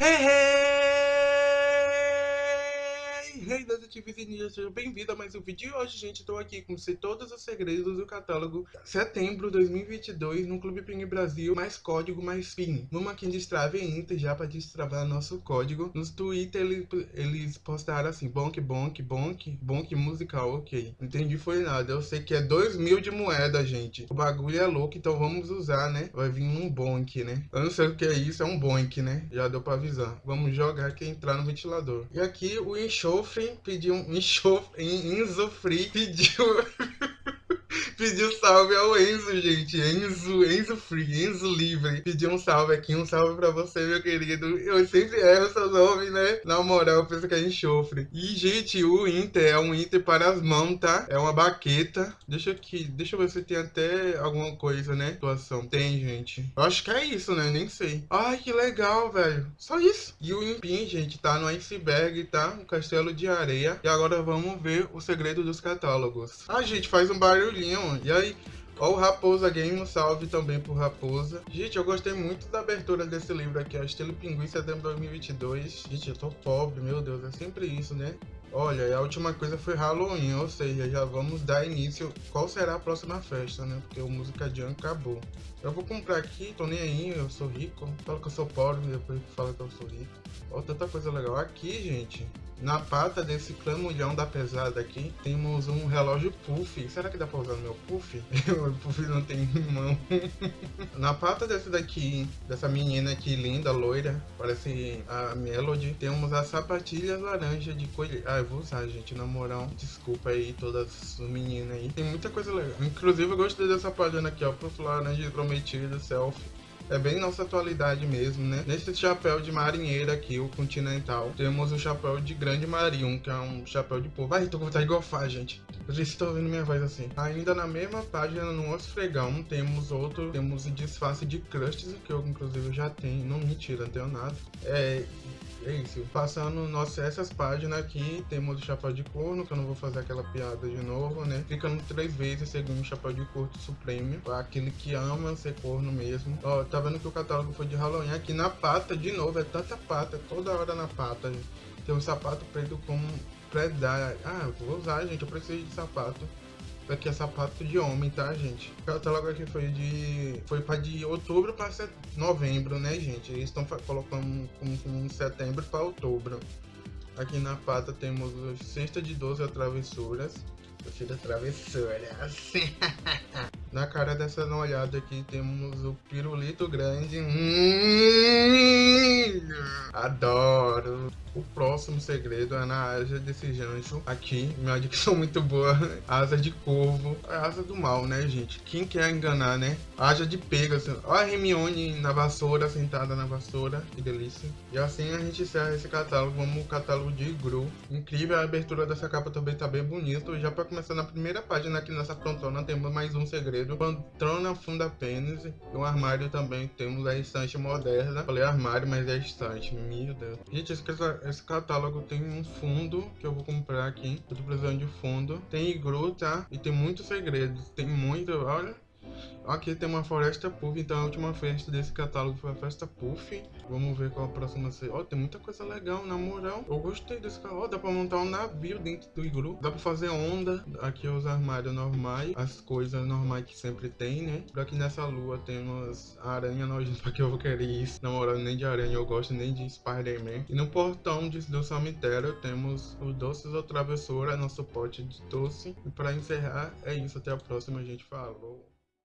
Hey, hey! Hey, detetives e ninjas, sejam bem-vindos a mais um vídeo. E hoje, gente, estou aqui com você todos os segredos do catálogo setembro 2022 no Clube Ping Brasil, mais código, mais PIN. Vamos aqui em Destrave Inter já para destravar nosso código. Nos Twitter eles, eles postaram assim, bonk, bonk, bonk, bonk musical, ok. Entendi foi nada, eu sei que é 2 mil de moeda, gente. O bagulho é louco, então vamos usar, né? Vai vir um bonk, né? Eu não sei o que é isso, é um bonk, né? Já deu para avisar. Vamos jogar aqui entrar no ventilador. E aqui o enxofre pediu um enxofre, Enzo Free pediu Pediu salve ao Enzo, gente. Enzo, Enzo Free, Enzo Livre. Pediu um salve aqui, um salve pra você, meu querido. Eu sempre erro seu nome, né? Na moral, eu penso que é enxofre. E, gente, o Inter é um Inter para as mãos, tá? É uma baqueta. Deixa aqui, deixa eu ver se tem até alguma coisa, né? Situação. Tem, gente. Eu acho que é isso, né? Nem sei. Ai, que legal, velho. Só isso. E o Impin, gente, tá no iceberg, tá? Um castelo de areia. E agora vamos ver o segredo dos catálogos. Ah, gente, faz um barulhinho. E aí, Ó o Raposa Game, um salve também pro Raposa. Gente, eu gostei muito da abertura desse livro aqui, ó, estilo Pinguim, setembro de 2022. Gente, eu tô pobre, meu Deus, é sempre isso, né? Olha, a última coisa foi Halloween, ou seja, já vamos dar início. Qual será a próxima festa, né? Porque o Música Jam acabou. Eu vou comprar aqui, tô nem aí, eu sou rico. Falo que eu sou pobre, depois fala que eu sou rico. Ó, tanta coisa legal. Aqui, gente, na pata desse clamulhão da pesada aqui, temos um relógio puff. Será que dá pra usar no meu puff? o puff não tem mão. Na pata desse daqui, dessa menina aqui linda, loira, parece a Melody, temos as sapatilhas laranja de coelho. Ah, eu vou usar, gente, na moral. Desculpa aí todas as meninas aí. Tem muita coisa legal. Inclusive, eu gostei dessa página aqui, ó, puff laranja prometido, selfie. É bem nossa atualidade mesmo, né? Nesse chapéu de marinheira aqui, o Continental, temos o chapéu de Grande Marium, que é um chapéu de povo. Ai, tô com vontade de gofar, gente. Vocês estão ouvindo minha voz assim. Ainda na mesma página, no outro fregão, temos outro, temos o disfarce de crustes, que eu inclusive já tenho. Não, mentira, não tenho nada. É, é isso. Passando nossa, essas páginas aqui, temos o chapéu de corno, que eu não vou fazer aquela piada de novo, né? Clicando três vezes, segundo o chapéu de corno supremo. Aquele que ama ser corno mesmo. Ó, tá vendo que o catálogo foi de Halloween. Aqui na pata, de novo, é tanta pata, toda hora na pata. Tem um sapato preto com predar. Ah, vou usar, gente, eu preciso de sapato. Aqui é sapato de homem, tá, gente? O catálogo aqui foi de. Foi para de outubro para novembro, né, gente? Eles estão colocando como, como setembro para outubro. Aqui na pata temos cesta de 12 travessuras. Gostei das travessuras. na cara dessa olhada aqui temos o pirulito grande. Hum, adoro. O próximo segredo é na asa desse jancho aqui. Minha dicção muito boa. Asa de corvo. É asa do mal, né, gente? Quem quer enganar, né? Asa de Pegasus. Olha a Hermione na vassoura, sentada na vassoura. Que delícia. E assim a gente encerra esse catálogo. Vamos o catálogo de Gru. Incrível. A abertura dessa capa também tá bem bonito. Já para começar na primeira página aqui nessa frontona, temos mais um segredo. Pantrona funda pênis. E um armário também. Temos a estante moderna. Falei armário, mas é estante. Gente, esse esse catálogo tem um fundo que eu vou comprar aqui. Eu tô precisando de fundo. Tem igru, tá? E tem muitos segredos. Tem muito, olha. Aqui tem uma Floresta Puff, então a última festa desse catálogo foi a Festa Puff. Vamos ver qual a próxima ser. Ó, oh, tem muita coisa legal, na moral. Eu gostei desse catálogo. Oh, dá pra montar um navio dentro do iglu. Dá pra fazer onda. Aqui os armários normais, as coisas normais que sempre tem, né? Por aqui nessa lua temos aranha nojenta, pra que eu vou querer isso. Na moral, nem de aranha eu gosto, nem de Spider-Man. E no portão de, do cemitério temos o Doces ou Travessura, nosso pote de doce. E pra encerrar, é isso. Até a próxima, gente. Falou!